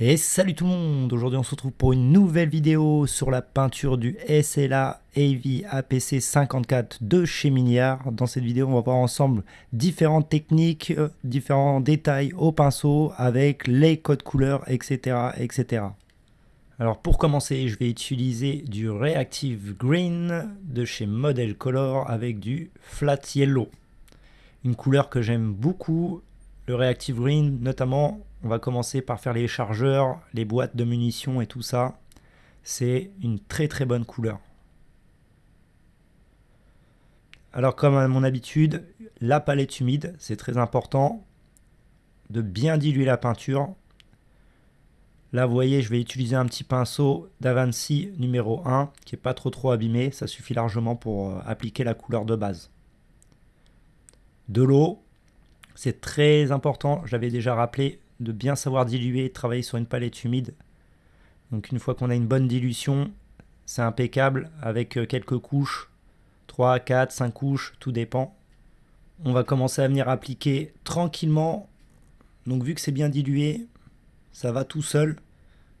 Et salut tout le monde Aujourd'hui on se retrouve pour une nouvelle vidéo sur la peinture du SLA AV APC 54 de chez Miniar. Dans cette vidéo on va voir ensemble différentes techniques, euh, différents détails au pinceau avec les codes couleurs etc. etc. Alors pour commencer je vais utiliser du Reactive Green de chez Model Color avec du Flat Yellow. Une couleur que j'aime beaucoup, le Reactive Green notamment on va commencer par faire les chargeurs, les boîtes de munitions et tout ça. C'est une très très bonne couleur. Alors comme à mon habitude, la palette humide, c'est très important de bien diluer la peinture. Là, vous voyez, je vais utiliser un petit pinceau d'Avanci numéro 1 qui n'est pas trop trop abîmé. Ça suffit largement pour euh, appliquer la couleur de base. De l'eau, c'est très important. J'avais déjà rappelé, de bien savoir diluer travailler sur une palette humide. Donc une fois qu'on a une bonne dilution, c'est impeccable avec euh, quelques couches, 3, 4, 5 couches, tout dépend. On va commencer à venir appliquer tranquillement. Donc vu que c'est bien dilué, ça va tout seul.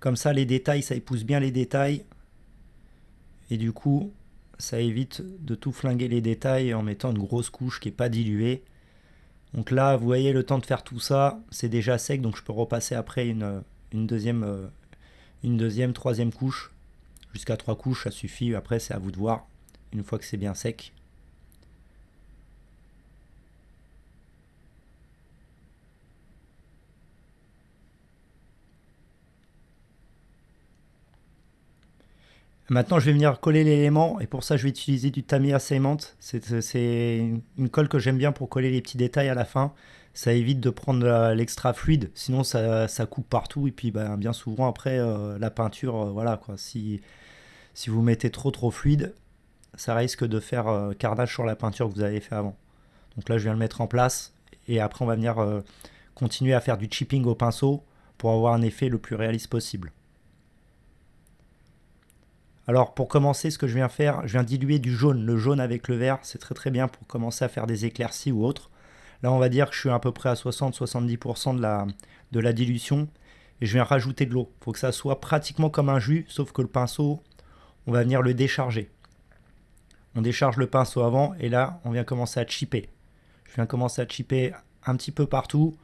Comme ça les détails, ça épouse bien les détails. Et du coup, ça évite de tout flinguer les détails en mettant une grosse couche qui n'est pas diluée. Donc là, vous voyez, le temps de faire tout ça, c'est déjà sec, donc je peux repasser après une, deuxième, euh, une deuxième, troisième couche. Jusqu'à trois couches, ça suffit. Après, c'est à vous de voir, une fois que c'est bien sec. Maintenant, je vais venir coller l'élément et pour ça, je vais utiliser du Tamiya Cement. C'est une colle que j'aime bien pour coller les petits détails à la fin. Ça évite de prendre l'extra fluide, sinon ça, coupe partout et puis ben, bien souvent après euh, la peinture, euh, voilà quoi. Si, si vous mettez trop trop fluide, ça risque de faire euh, carnage sur la peinture que vous avez fait avant. Donc là, je viens le mettre en place et après, on va venir continuer à faire du chipping au pinceau pour avoir un effet le plus réaliste possible. Alors pour commencer, ce que je viens faire, je viens diluer du jaune. Le jaune avec le vert, c'est très très bien pour commencer à faire des éclaircies ou autres. Là, on va dire que je suis à peu près à 60-70% de la, de la dilution. Et je viens rajouter de l'eau. Il faut que ça soit pratiquement comme un jus, sauf que le pinceau, on va venir le décharger. On décharge le pinceau avant et là, on vient commencer à chipper. Je viens commencer à chipper un petit peu partout.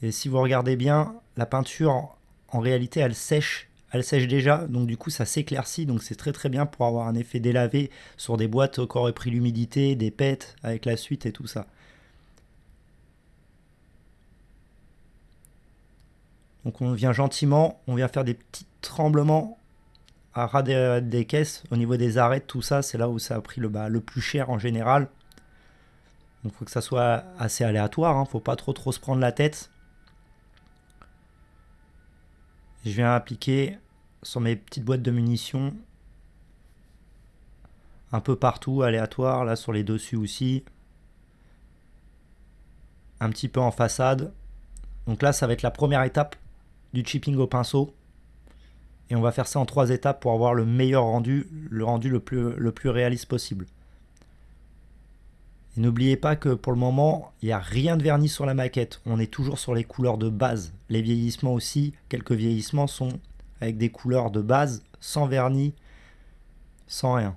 Et si vous regardez bien, la peinture, en réalité, elle sèche elle sèche déjà, donc du coup ça s'éclaircit, donc c'est très très bien pour avoir un effet délavé sur des boîtes qui auraient pris l'humidité, des pets avec la suite et tout ça. Donc on vient gentiment, on vient faire des petits tremblements à ras des, caisses, au niveau des arêtes, tout ça, c'est là où ça a pris le, le plus cher en général. Donc faut que ça soit assez aléatoire, hein, faut pas trop trop se prendre la tête. Je viens appliquer sur mes petites boîtes de munitions un peu partout, aléatoire, là sur les dessus aussi. Un petit peu en façade. Donc là, ça va être la première étape du chipping au pinceau. Et on va faire ça en trois étapes pour avoir le meilleur rendu, le rendu le plus, réaliste possible. Et n'oubliez pas que pour le moment, il n'y a rien de verni sur la maquette. On est toujours sur les couleurs de base. Les vieillissements aussi, quelques vieillissements sont avec des couleurs de base, sans vernis, sans rien.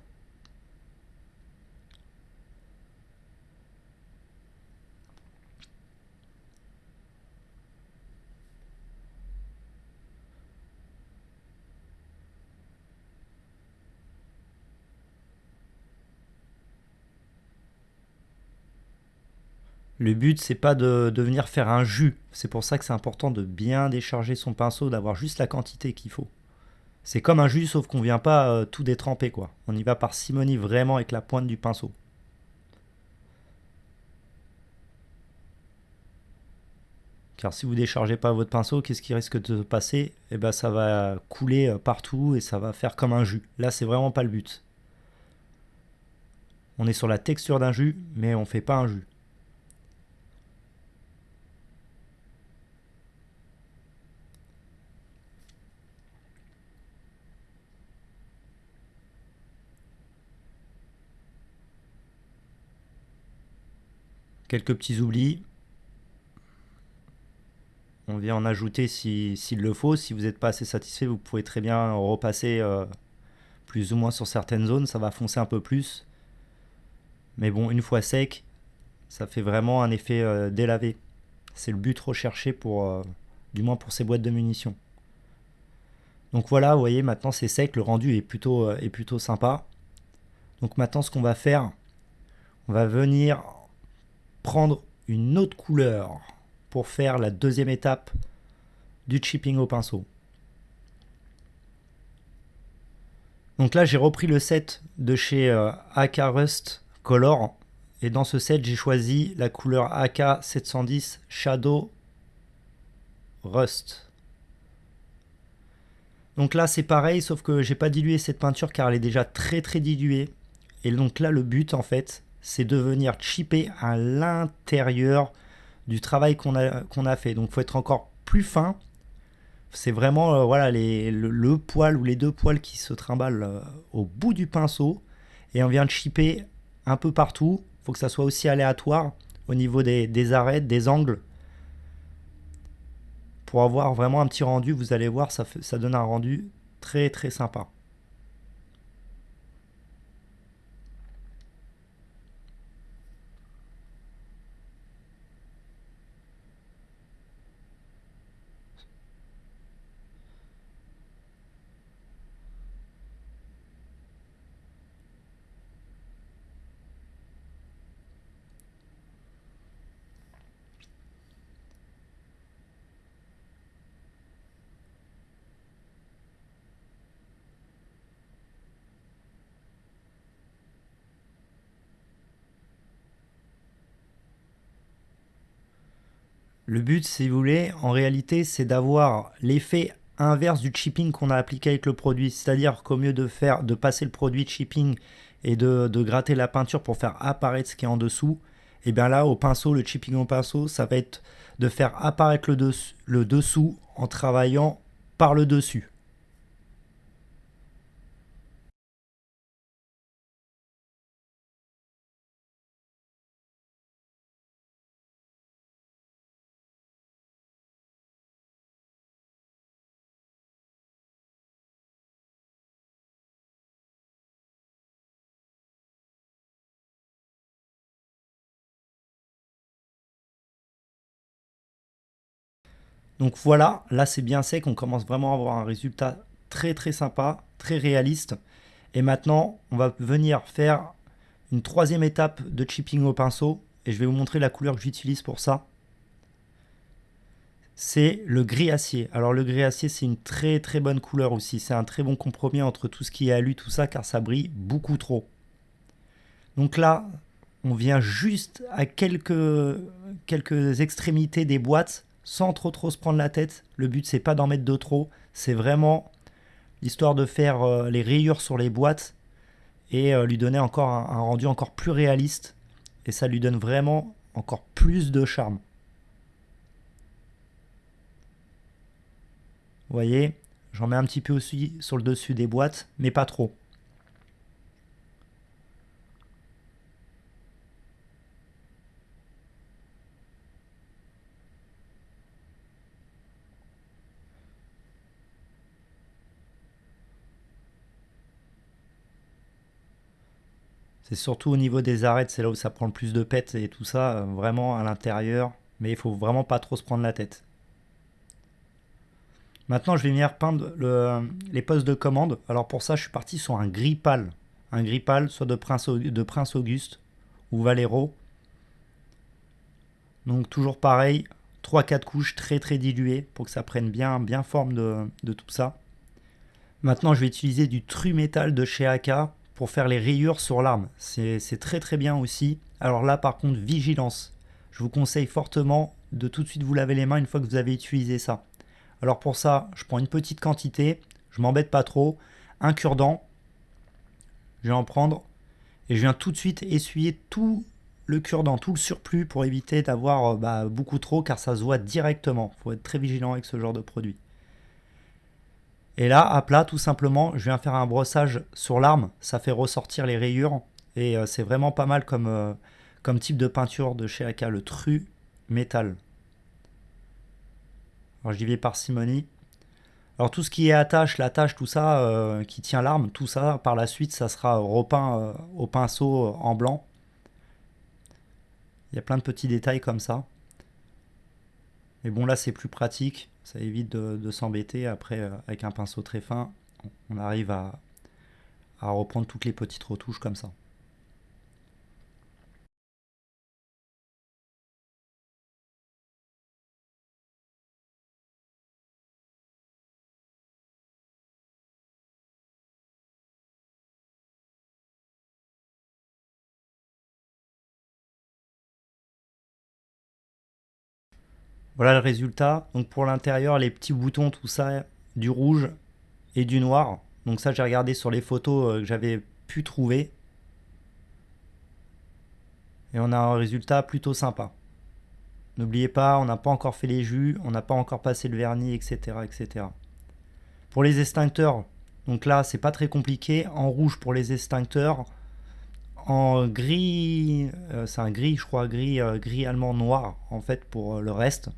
Le but, c'est pas de, venir faire un jus. C'est pour ça que c'est important de bien décharger son pinceau, d'avoir juste la quantité qu'il faut. C'est comme un jus, sauf qu'on vient pas euh, tout détremper, quoi. On y va par simonie vraiment avec la pointe du pinceau. Car si vous déchargez pas votre pinceau, qu'est-ce qui risque de se passer? Eh ben, ça va couler euh, partout et ça va faire comme un jus. Là, c'est vraiment pas le but. On est sur la texture d'un jus, mais on fait pas un jus. Quelques petits oublis. on vient en ajouter s'il le faut. Si vous n'êtes pas assez satisfait, vous pouvez très bien repasser euh, plus ou moins sur certaines zones. Ça va foncer un peu plus. Mais bon, une fois sec, ça fait vraiment un effet euh, délavé. C'est le but recherché pour, euh, du moins pour ces boîtes de munitions. Donc voilà, vous voyez, maintenant c'est sec, le rendu est plutôt, est plutôt sympa. Donc maintenant, ce qu'on va faire, on va venir prendre une autre couleur pour faire la deuxième étape du chipping au pinceau. Donc là, j'ai repris le set de chez euh, AK Rust Color. Et dans ce set, j'ai choisi la couleur AK 710 Shadow Rust. Donc là, c'est pareil, sauf que j'ai pas dilué cette peinture car elle est déjà très très diluée. Et donc là, le but, en fait, c'est de venir chipper à l'intérieur du travail qu'on a, a fait. Donc, il faut être encore plus fin. C'est vraiment euh, voilà, le, poil ou les deux poils qui se trimballent euh, au bout du pinceau. Et on vient de chipper un peu partout. Il faut que ça soit aussi aléatoire au niveau des, des arêtes, des angles. Pour avoir vraiment un petit rendu, vous allez voir, ça, ça donne un rendu très très sympa. Le but, si vous voulez, en réalité, c'est d'avoir l'effet inverse du chipping qu'on a appliqué avec le produit. C'est-à-dire qu'au mieux de, faire, de passer le produit chipping et de, gratter la peinture pour faire apparaître ce qui est en dessous, et eh bien là, au pinceau, le chipping au pinceau, ça va être de faire apparaître le dessous en travaillant par le dessus. Donc voilà, là c'est bien sec, on commence vraiment à avoir un résultat très très sympa, très réaliste. Et maintenant, on va venir faire une troisième étape de chipping au pinceau. Et je vais vous montrer la couleur que j'utilise pour ça. C'est le gris acier. Alors le gris acier, c'est une très très bonne couleur aussi. C'est un très bon compromis entre tout ce qui est alu, tout ça, car ça brille beaucoup trop. Donc là, on vient juste à quelques, quelques extrémités des boîtes sans trop trop se prendre la tête. Le but c'est pas d'en mettre de trop, c'est vraiment l'histoire de faire euh, les rayures sur les boîtes et euh, lui donner encore un, rendu encore plus réaliste et ça lui donne vraiment encore plus de charme. Vous voyez, j'en mets un petit peu aussi sur le dessus des boîtes, mais pas trop. C'est surtout au niveau des arêtes, c'est là où ça prend le plus de pète et tout ça, euh, vraiment à l'intérieur. Mais il faut vraiment pas trop se prendre la tête. Maintenant, je vais venir peindre les postes de commande. Alors pour ça, je suis parti sur un gris pâle. Un gris pâle, soit de Prince, Auguste ou Valero. Donc toujours pareil, 3-4 couches très très diluées pour que ça prenne bien, bien forme de, de tout ça. Maintenant, je vais utiliser du Tru Métal de chez AK pour faire les rayures sur l'arme. C'est très très bien aussi. Alors là par contre, vigilance. Je vous conseille fortement de tout de suite vous laver les mains une fois que vous avez utilisé ça. Alors pour ça, je prends une petite quantité, je m'embête pas trop, un cure-dent, je vais en prendre et je viens tout de suite essuyer tout le cure-dent, tout le surplus pour éviter d'avoir euh, bah, beaucoup trop car ça se voit directement. Faut être très vigilant avec ce genre de produit. Et là, à plat, tout simplement, je viens faire un brossage sur l'arme. Ça fait ressortir les rayures. Et euh, c'est vraiment pas mal comme, euh, comme type de peinture de chez AK, le Tru Métal. Alors j'y vais par simonie. Alors tout ce qui est attache, l'attache, tout ça, euh, qui tient l'arme, tout ça, par la suite, ça sera repeint au pinceau en blanc. Il y a plein de petits détails comme ça. Mais bon, là, c'est plus pratique. Ça évite de, s'embêter. Après, euh, avec un pinceau très fin, on arrive à, à reprendre toutes les petites retouches comme ça. Voilà le résultat. Donc pour l'intérieur, les petits boutons, tout ça, du rouge et du noir. Donc ça, j'ai regardé sur les photos euh, que j'avais pu trouver. Et on a un résultat plutôt sympa. N'oubliez pas, on n'a pas encore fait les jus, on n'a pas encore passé le vernis, etc. etc. Pour les extincteurs, donc là, c'est pas très compliqué. En rouge pour les extincteurs. En gris, euh, c'est un gris, je crois, gris, euh, gris allemand noir, en fait, pour le reste.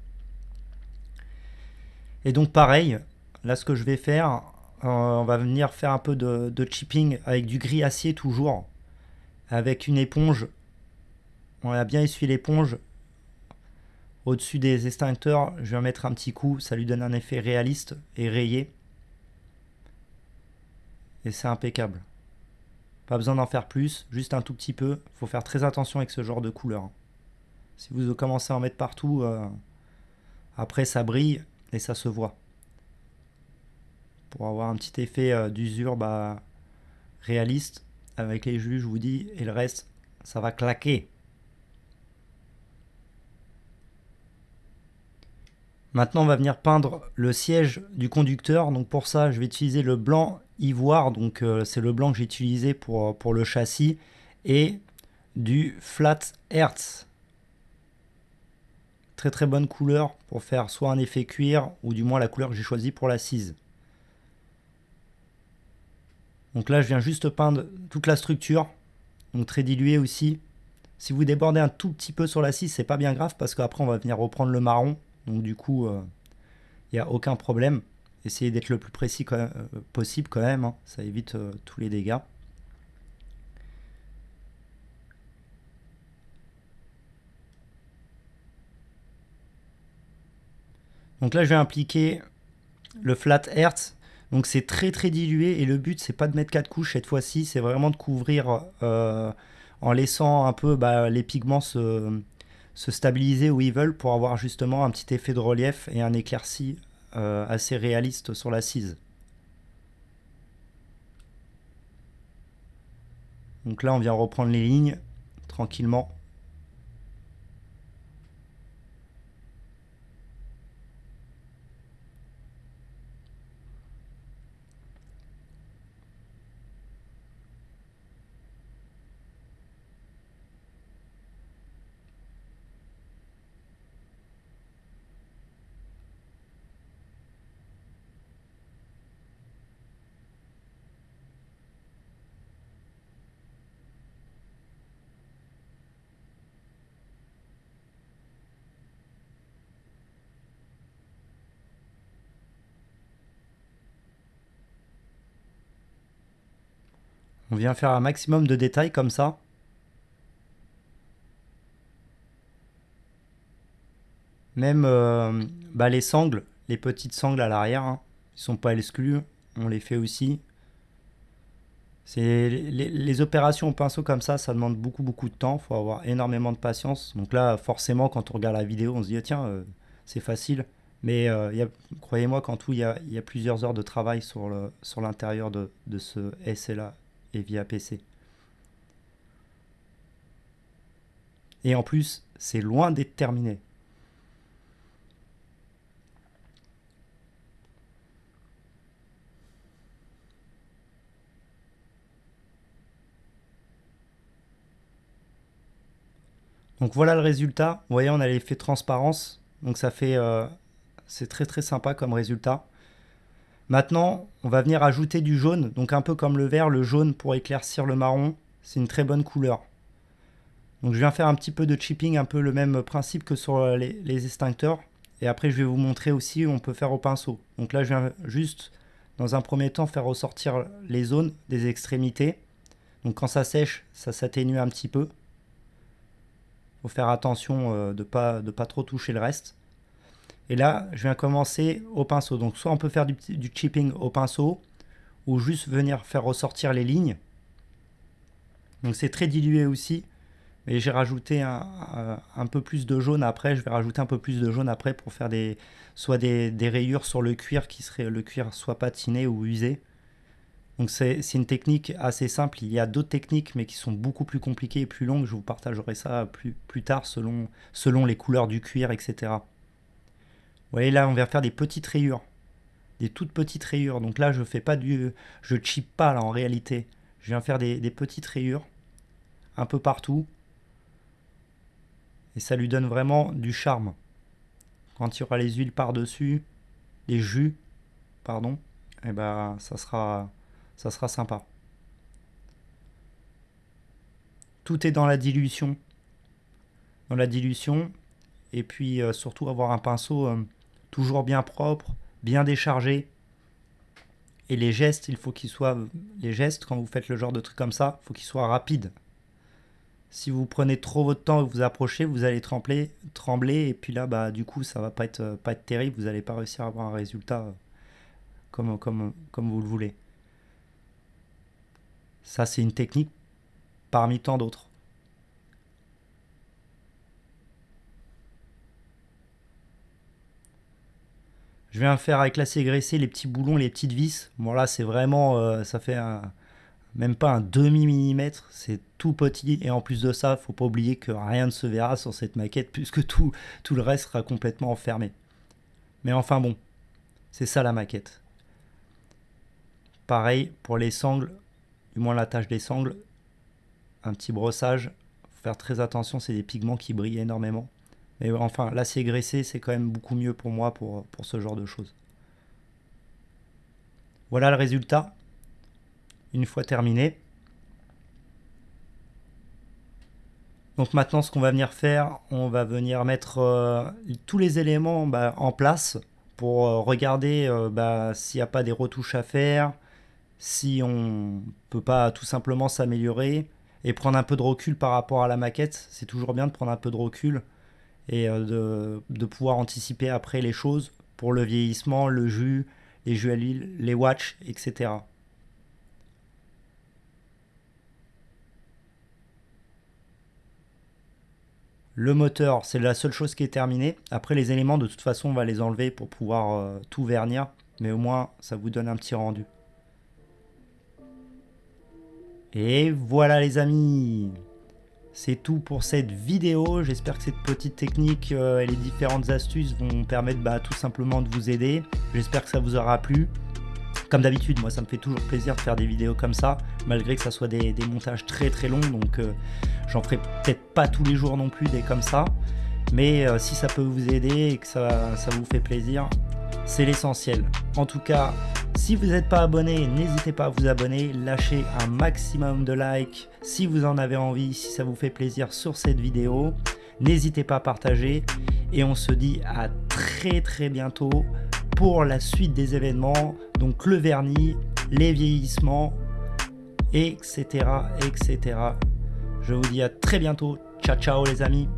Et donc pareil, là ce que je vais faire, euh, on va venir faire un peu de, chipping avec du gris acier toujours. Avec une éponge. On a bien essuyé l'éponge au-dessus des extincteurs. Je vais mettre un petit coup, ça lui donne un effet réaliste et rayé. Et c'est impeccable. Pas besoin d'en faire plus, juste un tout petit peu. Il faut faire très attention avec ce genre de couleur. Si vous commencez à en mettre partout, euh, après ça brille et ça se voit. Pour avoir un petit effet euh, d'usure bah, réaliste avec les jus, je vous dis, et le reste, ça va claquer. Maintenant, on va venir peindre le siège du conducteur. Donc pour ça, je vais utiliser le blanc ivoire. Donc euh, c'est le blanc que j'ai utilisé pour, pour le châssis. Et du flat hertz très bonne couleur pour faire soit un effet cuir ou du moins la couleur que j'ai choisie pour l'assise. Donc là je viens juste peindre toute la structure, donc très dilué aussi. Si vous débordez un tout petit peu sur l'assise, c'est pas bien grave parce qu'après on va venir reprendre le marron, donc du coup il euh, n'y a aucun problème. Essayez d'être le plus précis euh, possible quand même, hein. ça évite euh, tous les dégâts. Donc là, je vais impliquer le flat hertz. Donc c'est très très dilué et le but c'est pas de mettre quatre couches cette fois-ci, c'est vraiment de couvrir euh, en laissant un peu bah, les pigments se, stabiliser où ils veulent pour avoir justement un petit effet de relief et un éclairci euh, assez réaliste sur l'assise. Donc là on vient reprendre les lignes tranquillement. On vient faire un maximum de détails comme ça. Même euh, bah, les sangles, les petites sangles à l'arrière, hein, ils sont pas exclus, on les fait aussi. Les, opérations au pinceau comme ça, ça demande beaucoup beaucoup de temps, faut avoir énormément de patience. Donc là, forcément, quand on regarde la vidéo, on se dit, ah, tiens, euh, c'est facile. Mais euh, croyez-moi qu'en tout, il y, a, plusieurs heures de travail sur l'intérieur de, de ce SLA et via PC. Et en plus, c'est loin d'être terminé. Donc voilà le résultat. Vous voyez, on a l'effet transparence. Donc ça fait... Euh, c'est très très sympa comme résultat. Maintenant, on va venir ajouter du jaune, donc un peu comme le vert, le jaune pour éclaircir le marron. C'est une très bonne couleur. Donc je viens faire un petit peu de chipping, un peu le même principe que sur les, extincteurs. Et après, je vais vous montrer aussi où on peut faire au pinceau. Donc là, je viens juste, dans un premier temps, faire ressortir les zones des extrémités. Donc quand ça sèche, ça s'atténue un petit peu. faut faire attention euh, de ne de pas trop toucher le reste. Et là, je viens commencer au pinceau. Donc soit on peut faire du, chipping au pinceau, ou juste venir faire ressortir les lignes. Donc c'est très dilué aussi. Mais j'ai rajouté un, un, peu plus de jaune après. Je vais rajouter un peu plus de jaune après pour faire des, soit des, des rayures sur le cuir qui serait le cuir soit patiné ou usé. Donc c'est une technique assez simple. Il y a d'autres techniques mais qui sont beaucoup plus compliquées et plus longues. Je vous partagerai ça plus, plus tard selon, selon les couleurs du cuir, etc. Voyez là, on vient faire des petites rayures. Des toutes petites rayures. Donc là, je fais pas du... Je chip pas là en réalité. Je viens faire des, des petites rayures un peu partout. Et ça lui donne vraiment du charme. Quand il y aura les huiles par-dessus, les jus, pardon, et eh ben ça sera, ça sera sympa. Tout est dans la dilution. Dans la dilution. Et puis euh, surtout avoir un pinceau euh, toujours bien propre, bien déchargé. Et les gestes, il faut qu'ils soient... Les gestes, quand vous faites le genre de truc comme ça, il faut qu'ils soient rapides. Si vous prenez trop votre temps et vous approchez, vous allez trembler, trembler et puis là, bah, du coup, ça va pas être, pas terrible. Vous n'allez pas réussir à avoir un résultat euh, comme, comme, comme vous le voulez. Ça, c'est une technique parmi tant d'autres. Je viens faire avec la graissée les petits boulons, les petites vis. Bon là, c'est vraiment, euh, ça fait même pas un demi millimètre, c'est tout petit. Et en plus de ça, faut pas oublier que rien ne se verra sur cette maquette puisque tout, tout le reste sera complètement enfermé. Mais enfin bon, c'est ça la maquette. Pareil pour les sangles, du moins la tâche des sangles, un petit brossage. Faut faire très attention, c'est des pigments qui brillent énormément. Mais enfin, l'acier graissé, c'est quand même beaucoup mieux pour moi pour, ce genre de choses. Voilà le résultat une fois terminé. Donc maintenant, ce qu'on va venir faire, on va venir mettre euh, tous les éléments bah, en place pour euh, regarder euh, bah, s'il n'y a pas des retouches à faire, si on peut pas tout simplement s'améliorer et prendre un peu de recul par rapport à la maquette. C'est toujours bien de prendre un peu de recul et de, de, pouvoir anticiper après les choses pour le vieillissement, le jus, les jus à l'huile, les watch, etc. Le moteur, c'est la seule chose qui est terminée. Après, les éléments, de toute façon, on va les enlever pour pouvoir euh, tout vernir. Mais au moins, ça vous donne un petit rendu. Et voilà les amis C'est tout pour cette vidéo. J'espère que cette petite technique euh, et les différentes astuces vont permettre bah, tout simplement de vous aider. J'espère que ça vous aura plu. Comme d'habitude, moi ça me fait toujours plaisir de faire des vidéos comme ça, malgré que ça soit des, montages très très longs, donc euh, j'en ferai peut-être pas tous les jours non plus des comme ça. Mais euh, si ça peut vous aider et que ça, ça vous fait plaisir, c'est l'essentiel. En tout cas, si vous n'êtes pas abonné, n'hésitez pas à vous abonner, lâchez un maximum de likes si vous en avez envie, si ça vous fait plaisir sur cette vidéo. N'hésitez pas à partager et on se dit à très très bientôt pour la suite des événements, donc le vernis, les vieillissements, etc. etc. Je vous dis à très bientôt. Ciao ciao les amis